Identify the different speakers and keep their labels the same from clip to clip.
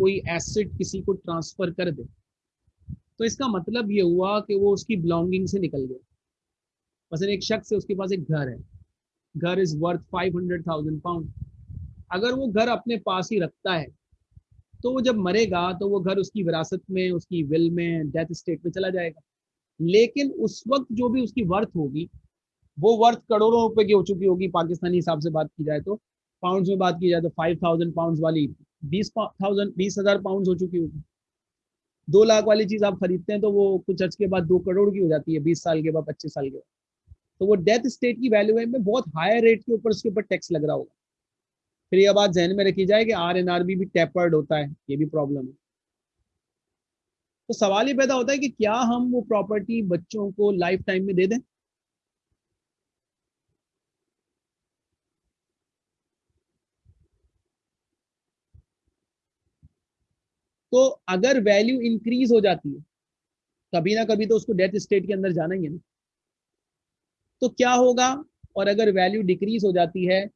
Speaker 1: कोई एसेट किसी को ट्रांसफ़र कर दे। तो इसका मतलब ये हुआ कि वो उसकी बिलोंगिंग से निकल गया। मसलन एक शख्स है, उसके पास एक घर है। घर is worth five hundred thousand pound अगर वो घर अपने पास ही रखता है तो वो जब मरेगा तो वो घर उसकी विरासत में, उसकी विल में डेथ स्टेट में चला जाएगा। लेकिन उस वक्त जो भी उसकी वर्थ होगी, वो वर्थ करोड़ों रुपए की हो चुकी होगी। पाकिस्तानी हिसाब से बात की जाए तो पाउंड्स में बात की जाए तो फाइव थाउज़ेंड पाउंड वाली बीस थाउज़ेंड बीस हज़ार पाउंड हो चुकी होगी। दो लाख वाली चीज़ आप खरीदते हैं तो वो कुछ अर्ज़ के बाद दो करोड़ की हो जाती है, बीस साल के बाद, पच्चीस साल के बाद। तो वो डेथ स्टेट की वैल्यू है में बहुत हाई रेट के ऊपर उसके ऊपर टैक्स लग रहा होगा। फिर यह बात जहन में रखी जाए कि आर एन आर बी भी टेपर्ड होता है, ये भी प्रॉब्लम है। तो सवाल ये पैदा होता है कि क्या हम वो प्रॉपर्टी बच्चों को लाइफ टाइम में दे दें? तो अगर वैल्यू इंक्रीज हो जाती है, कभी ना कभी तो उसको डेथ स्टेट के अंदर जाना ही है ना। तो क्या होगा? और अगर वैल्यू डिक्रीज हो जाती है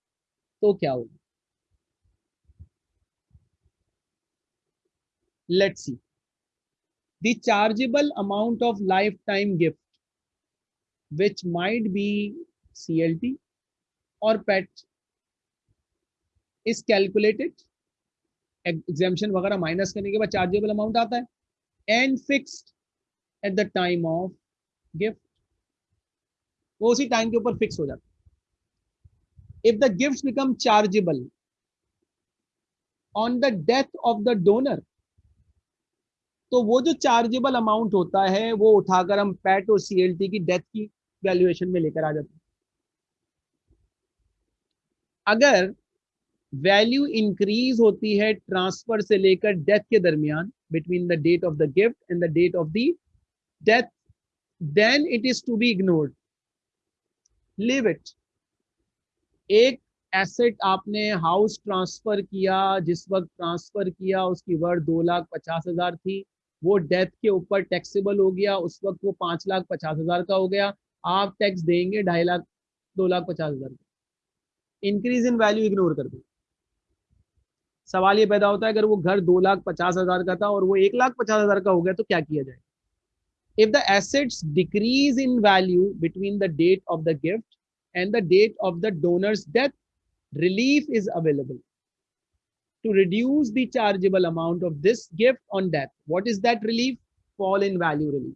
Speaker 1: तो क्या होगा? Let's see the chargeable amount of lifetime gift which might be C और पेट इज़ कैलकुलेटेड एग्जामेशन वगैरह माइनस करने के बाद चार्जेबल अमाउंट आता है। And fixed at the time of gift वो उसी टाइम के ऊपर फिक्स हो जाता है। If the gift become chargeable on the death of the donor तो वो जो चार्जेबल अमाउंट होता है, वो उठाकर हम पैट और सीएलटी की डेथ की वैल्यूएशन में लेकर आ जाते हैं। अगर वैल्यू इंक्रीज होती है ट्रांसफ़र से लेकर डेथ के दरमियान between the date of the gift and the date of the death then it is to be ignored leave it एक एसेट आपने हाउस ट्रांसफ़र किया, जिस वक्त ट्रांसफ़र किया, उसकी वर्थ दो लाख पचास हज़ार थी, वो डेथ के ऊपर टैक्सेबल हो गया, उस वक्त वो पाँच लाख पचास हज़ार का हो गया, आप टैक्स देंगे ढाई लाख, दो लाख पचास हज़ार का। इंक्रीज इन वैल्यू इग्नोर कर दो। सवाल ये पैदा होता है, अगर वो घर दो लाख पचास हज़ार का था और वो एक लाख पचास हज़ार का हो गया तो क्या किया जाए? If the assets decrease in value between the date of the gift and the date of the donor's death relief is available to reduce the chargeable amount of this gift on death what is that relief fall in value relief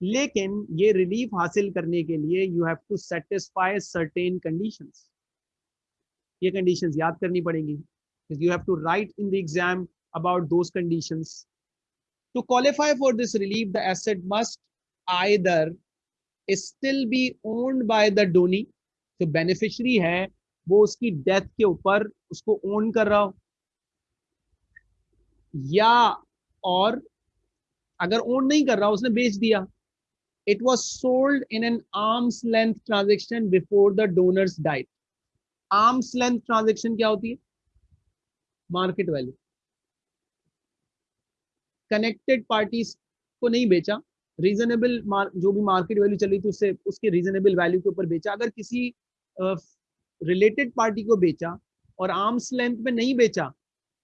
Speaker 1: लेकिन ये relief हासिल करने के लिए you have to satisfy certain conditions ये conditions याद करनी पड़ेंगी you have to write in the exam about those conditions To qualify for this relief, the asset must either still be owned by the donee, जो beneficiary है वो उसकी death के ऊपर उसको ओन कर रहा हो या और अगर ओन नहीं कर रहा उसने बेच दिया। It was sold in an arm's length transaction before the donor's death arm's length transaction क्या होती है? मार्केट वैल्यू कनेक्टेड पार्टीज़ को नहीं बेचा। रीजनेबल जो भी मार्केट वैल्यू चल रही थी उससे उसके रीजनेबल वैल्यू के ऊपर बेचा। अगर किसी रिलेटेड uh, पार्टी को बेचा और आर्म्स लेंथ में नहीं बेचा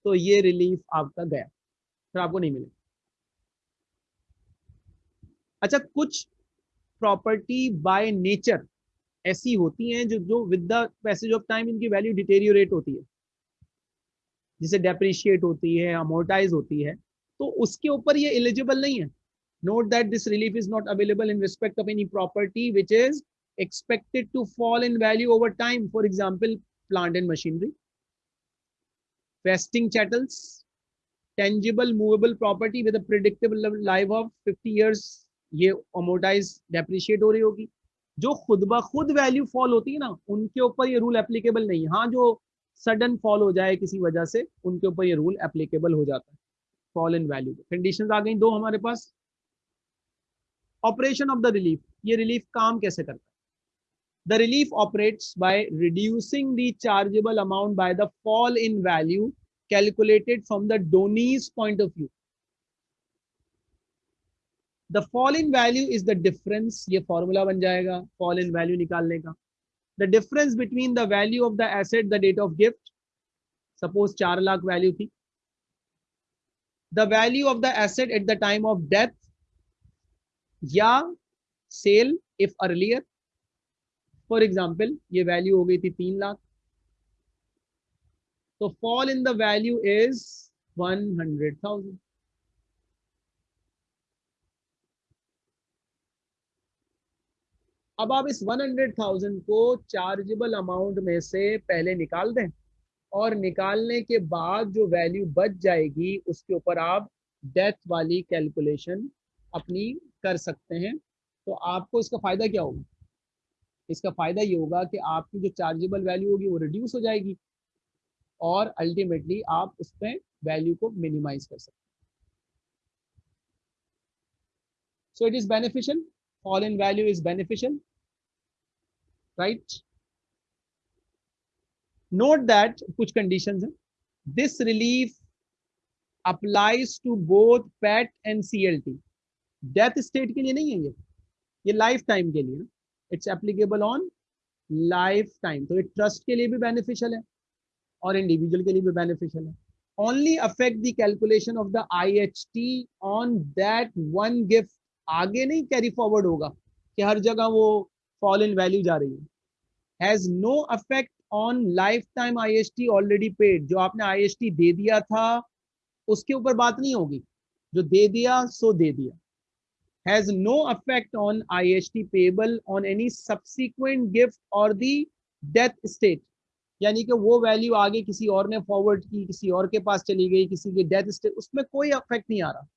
Speaker 1: तो ये रिलीफ आपका गया। फिर आपको नहीं मिलेगा। अच्छा कुछ प्रॉपर्टी बाय नेचर ऐसी होती हैं जो जो with the passage of time इनकी वैल्यू डिटेरियोरेट होती है। जिसे डेप्रिशिएट होती है अमोर्टाइज होती है तो उसके ऊपर ये एलिजिबल नहीं है। Note that this relief is not available in respect of any property which is expected to fall in value over time for example plant and machinery फेस्टिंग chattels tangible movable property with predictable life of fifty years ये amortise depreciate हो रही होगी। जो खुद ब खुद value fall होती है ना, उनके ऊपर ये रूल एप्लीकेबल नहीं हाँ। जो सडन फॉल हो जाए किसी वजह से, उनके ऊपर ये रूल एप्लीकेबल हो जाता है। फॉल इन वैल्यू कंडीशन आ गई दो हमारे पास। ऑपरेशन ऑफ़ द रिलीफ ये रिलीफ काम कैसे करता है? The relief operates by reducing the chargeable amount by the fall in value calculated from the donee's point of view the fall in value is the difference ये formula बन जाएगा fall in value निकालने का। The difference between the value of the asset the date of gift suppose चार lakh value थी। The value of the asset at the time of death or sale if earlier for example ये value हो गई थी तीन लाख। तो fall in the value is one hundred thousand अब आप इस वन हंड्रेड थाउज़ेंड को चार्जेबल अमाउंट में से पहले निकाल दें और निकालने के बाद जो वैल्यू बच जाएगी, उसके ऊपर आप डेथ वाली कैलकुलेशन अपनी कर सकते हैं। तो आपको इसका फ़ायदा क्या होगा? इसका फ़ायदा ये होगा कि आपकी जो चार्जेबल वैल्यू होगी वो रिड्यूस हो जाएगी और अल्टीमेटली आप उस पर वैल्यू को मिनिमाइज कर सकते हैं। So it is beneficial. Fall in value is beneficial. Right? Note that कुछ conditions हैं। This relief applies to both PET and CLT death state के लिए नहीं है ये। ये लाइफ टाइम के लिए। It's applicable on lifetime तो ये ट्रस्ट के लिए भी बेनिफिशियल है और इंडिविजुअल के लिए भी बेनिफिशियल है। Only affect the calculation of the I H T on that one gift आगे नहीं कैरी फॉरवर्ड होगा कि हर जगह वो फॉल इन वैल्यू जा रही है। Has no affect on lifetime I H already जो आपने आई एच टी दे दिया था, उसके ऊपर बात नहीं होगी। जो दे दिया, सो दे दिया। Has no effect on IHT payable on any subsequent gift or the death state. यानी कि वो वैल्यू आगे किसी और ने फॉरवर्ड की, किसी और के पास चली गई, किसी की डेथ स्टेट उसमें कोई अफेक्ट नहीं आ रहा।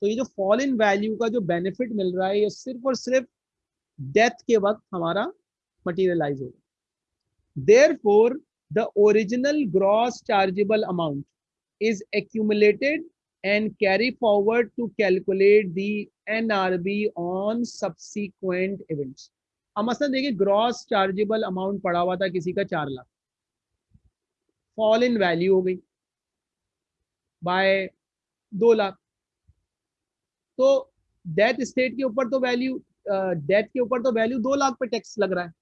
Speaker 1: तो ये जो फॉल इन वैल्यू का जो बेनिफिट मिल रहा है, ये सिर्फ़ और सिर्फ़ डेथ के वक्त हमारा मटीरियलाइज होगा। Therefore the original gross chargeable amount is accumulated and carry forward to calculate the NRB on subsequent events. अब मसलन देखिए ग्रॉस चार्जेबल अमाउंट पड़ा हुआ था किसी का चार लाख। फॉल इन वैल्यू हो गई बाय दो लाख। तो डेथ स्टेट के ऊपर तो वैल्यू डेथ के ऊपर तो वैल्यू दो लाख पे टैक्स लग रहा है।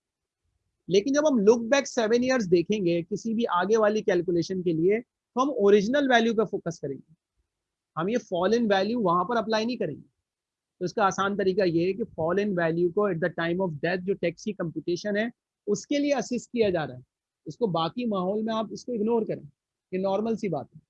Speaker 1: लेकिन जब हम लुक बैक सेवन ईयर्स देखेंगे किसी भी आगे वाली कैलकुलेशन के लिए तो हम ओरिजिनल वैल्यू पे फोकस करेंगे। हम ये फॉल इन वैल्यू वहाँ पर अप्लाई नहीं करेंगे। तो इसका आसान तरीका ये है कि फॉल इन वैल्यू को at the time of death जो टैक्स की कंप्यूटेशन है, उसके लिए असिस्ट किया जा रहा है। इसको बाकी माहौल में आप इसको इग्नोर करें। ये नॉर्मल सी बात है।